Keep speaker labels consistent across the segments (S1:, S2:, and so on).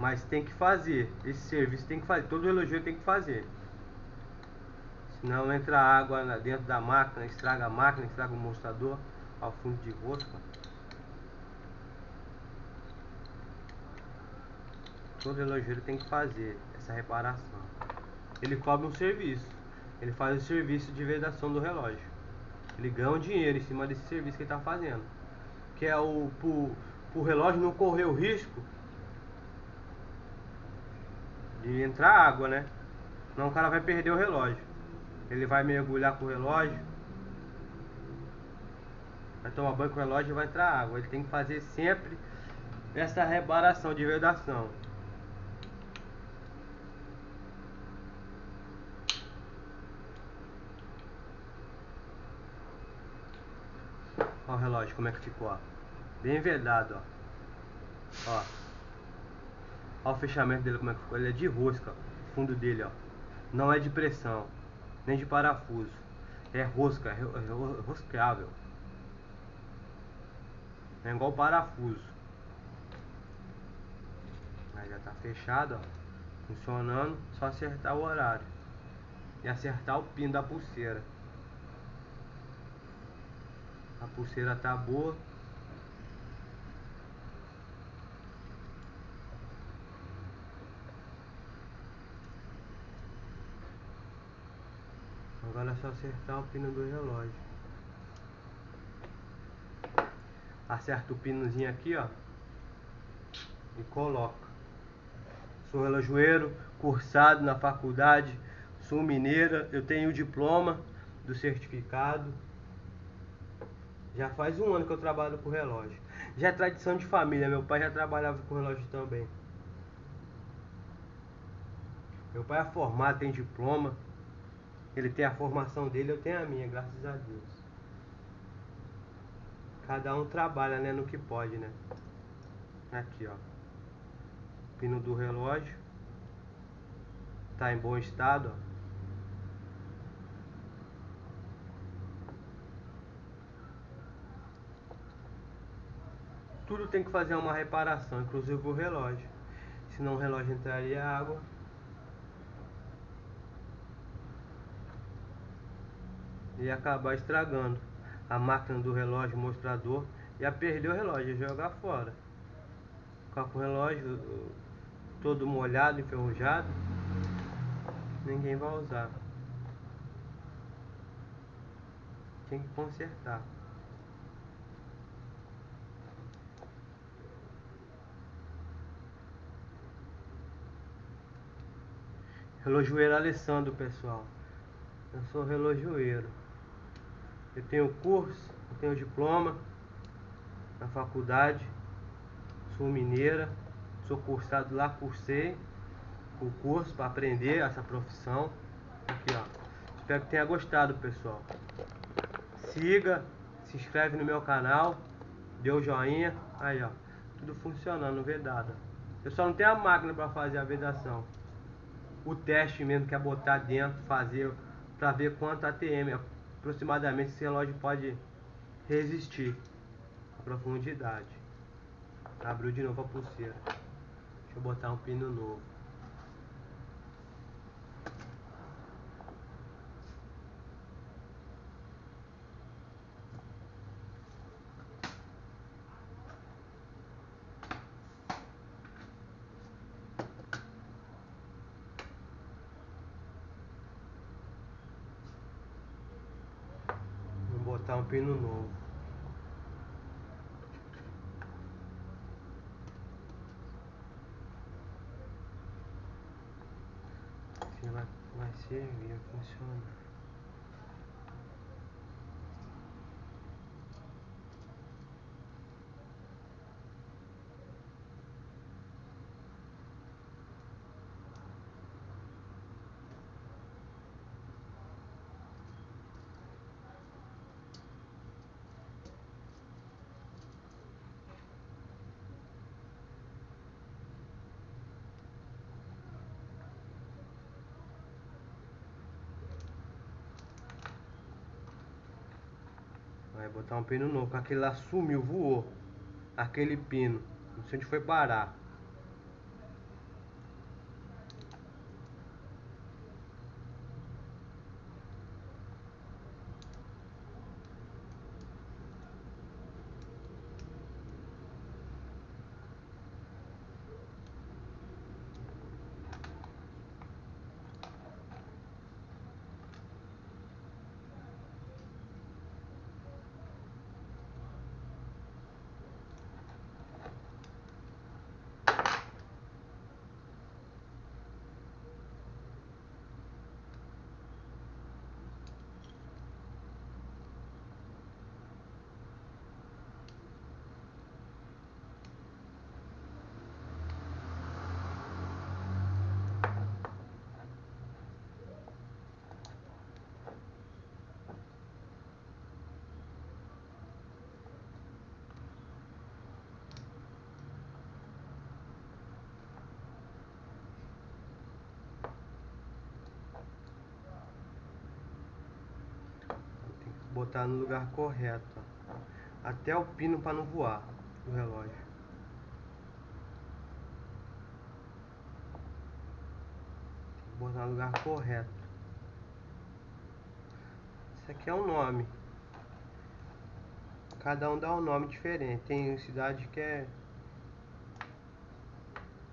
S1: Mas tem que fazer. Esse serviço tem que fazer. Todo relojoeiro tem que fazer. Senão entra água dentro da máquina, estraga a máquina, estraga o mostrador ao fundo de rosca. Todo relojoeiro tem que fazer essa reparação. Ele cobra um serviço. Ele faz o serviço de vedação do relógio. Ele ganha um dinheiro em cima desse serviço que ele está fazendo. Que é o pro, pro relógio não correr o risco de entrar água, né? Senão o cara vai perder o relógio. Ele vai mergulhar com o relógio. Vai tomar banho com o relógio e vai entrar água. Ele tem que fazer sempre essa reparação de vedação. Olha o relógio como é que ficou, ó. Bem vedado, ó. Ó. Olha o fechamento dele como é que ficou. Ele é de rosca. O fundo dele, ó. Não é de pressão. Nem de parafuso. É rosca, é, é rosqueável. É igual parafuso. Aí já tá fechado, ó. Funcionando. Só acertar o horário. E acertar o pino da pulseira. A pulseira tá boa. Agora é só acertar o pino do relógio. Acerta o pinozinho aqui, ó. E coloca. Sou relojoeiro, cursado na faculdade, sou mineira, eu tenho o diploma do certificado. Já faz um ano que eu trabalho com relógio. Já é tradição de família, meu pai já trabalhava com relógio também. Meu pai é formado, tem diploma. Ele tem a formação dele, eu tenho a minha, graças a Deus. Cada um trabalha, né, no que pode, né? Aqui, ó. Pino do relógio. Tá em bom estado, ó. tudo tem que fazer uma reparação, inclusive o relógio. Senão o relógio entraria água. E acabar estragando a máquina do relógio, mostrador. Ia perder o relógio, jogar fora. Ficar com o relógio todo molhado, enferrujado. Ninguém vai usar. Tem que consertar. Relojoeiro Alessandro, pessoal. Eu sou relojoeiro. Eu tenho curso, eu tenho diploma na faculdade. Sou mineira. Sou cursado lá, cursei o curso para aprender essa profissão. Aqui, ó. Espero que tenha gostado, pessoal. Siga, se inscreve no meu canal, dê o um joinha. Aí, ó. Tudo funcionando, vedado. Eu só não tenho a máquina para fazer a vedação o teste mesmo que é botar dentro, fazer para ver quanto ATM aproximadamente esse relógio pode resistir a profundidade. Abriu de novo a pulseira. Deixa eu botar um pino novo. botar um novo. Vai, vai servir, vai funcionar. Botar um pino novo, aquele lá sumiu, voou. Aquele pino. Não sei onde foi parar. Botar no lugar correto. Até o pino para não voar do relógio. Botar no lugar correto. Isso aqui é um nome. Cada um dá um nome diferente. Tem cidade que é.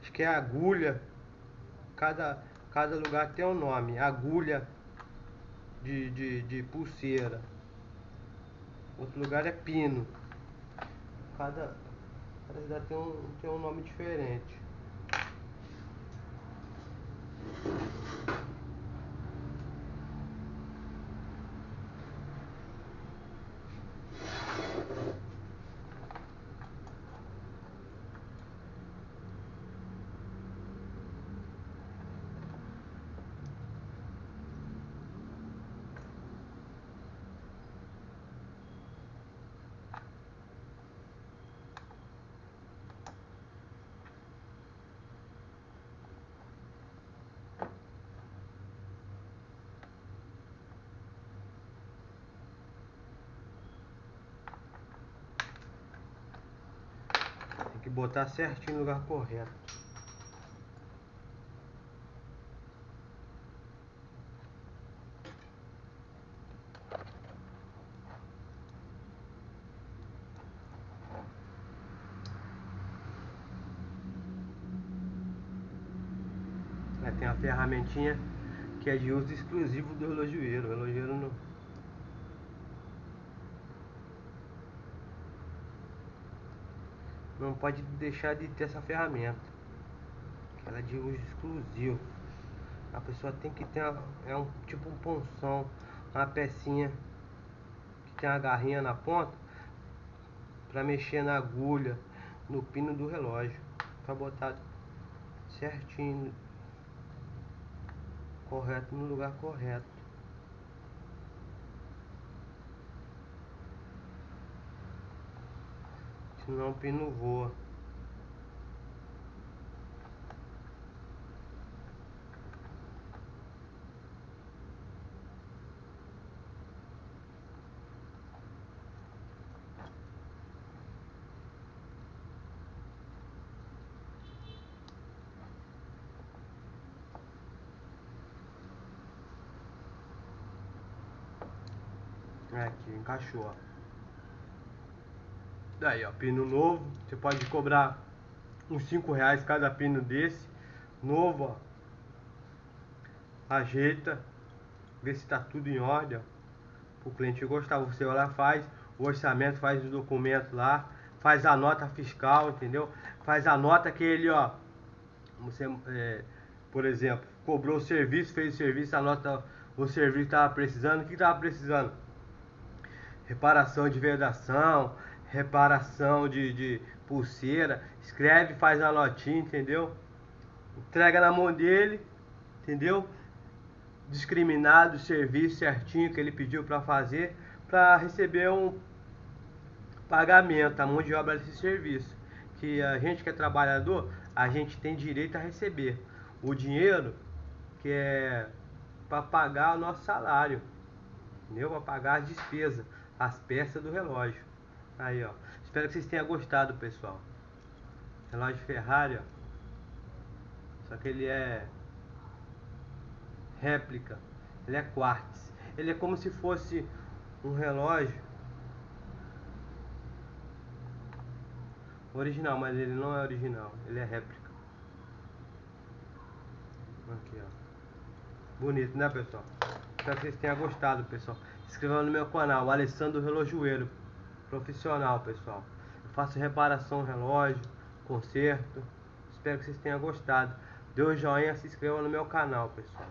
S1: Acho que é agulha. Cada, cada lugar tem um nome. Agulha de, de, de pulseira. Outro lugar é pino. Cada, cada cidade tem um, tem um nome diferente. que botar certinho no lugar correto. tem a ferramentinha que é de uso exclusivo do relojoeiro. O relojoeiro não não pode deixar de ter essa ferramenta. Ela é de uso exclusivo. A pessoa tem que ter uma, é um tipo um ponção, uma pecinha que tem uma garrinha na ponta para mexer na agulha, no pino do relógio, para botar certinho, correto no lugar correto. Senão o pino voa. Aqui, encaixou. Daí, ó, pino novo. Você pode cobrar uns 5 reais cada pino desse. Novo, ó. Ajeita. Vê se tá tudo em ordem, ó. O cliente gostar. Você vai lá, faz o orçamento, faz o documento lá. Faz a nota fiscal, entendeu? Faz a nota que ele, ó. Você, é, por exemplo, cobrou o serviço, fez o serviço, a nota, o serviço tava precisando. O que tava precisando? Reparação de vedação, reparação de, de pulseira, escreve, faz a notinha, entendeu? Entrega na mão dele, entendeu? Discriminado o serviço certinho que ele pediu para fazer, para receber um pagamento, a mão de obra desse serviço. Que a gente que é trabalhador, a gente tem direito a receber o dinheiro que é para pagar o nosso salário, entendeu? Para pagar as despesas, as peças do relógio. Aí, ó. Espero que vocês tenham gostado, pessoal. Relógio Ferrari, ó. Só que ele é réplica. Ele é quartz. Ele é como se fosse um relógio original, mas ele não é original. Ele é réplica. Aqui, ó. Bonito, né, pessoal? Espero que vocês tenham gostado, pessoal. Se inscreva no meu canal, Alessandro Relojoeiro profissional, pessoal. Eu faço reparação relógio, conserto. Espero que vocês tenham gostado. Dê um joinha, se inscreva no meu canal, pessoal.